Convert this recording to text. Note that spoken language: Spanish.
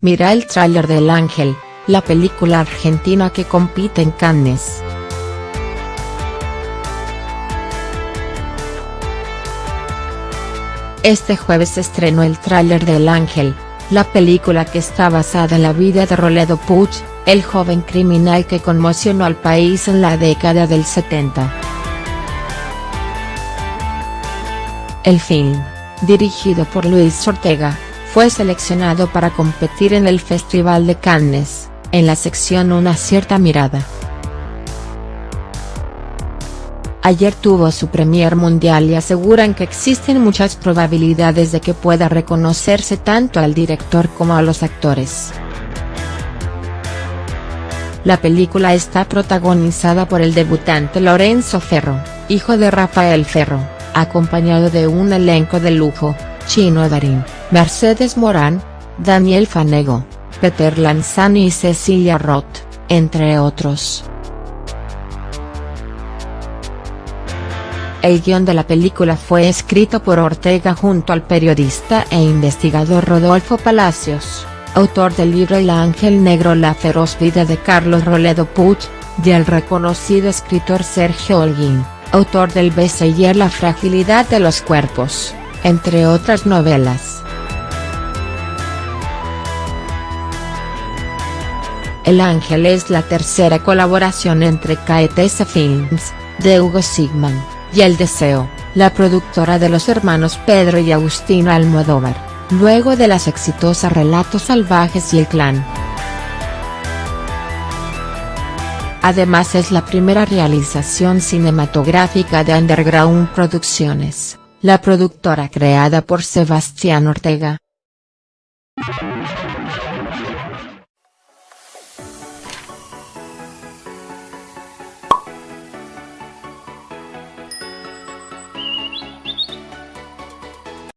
Mira el tráiler del Ángel, la película argentina que compite en Cannes. Este jueves se estrenó el tráiler del Ángel, la película que está basada en la vida de Roledo Puig, el joven criminal que conmocionó al país en la década del 70. El film, dirigido por Luis Ortega, fue seleccionado para competir en el Festival de Cannes, en la sección Una cierta mirada. Ayer tuvo su premier mundial y aseguran que existen muchas probabilidades de que pueda reconocerse tanto al director como a los actores. La película está protagonizada por el debutante Lorenzo Ferro, hijo de Rafael Ferro, acompañado de un elenco de lujo, Chino Darín, Mercedes Morán, Daniel Fanego, Peter Lanzani y Cecilia Roth, entre otros. El guion de la película fue escrito por Ortega junto al periodista e investigador Rodolfo Palacios, autor del libro El Ángel Negro La feroz vida de Carlos Roledo Puig, y el reconocido escritor Sergio Holguín, autor del bestseller La fragilidad de los cuerpos, entre otras novelas. El Ángel es la tercera colaboración entre KTS Films, de Hugo Sigman, y El Deseo, la productora de los hermanos Pedro y Agustino Almodóvar, luego de las exitosas Relatos Salvajes y El Clan. Además es la primera realización cinematográfica de Underground Producciones, la productora creada por Sebastián Ortega.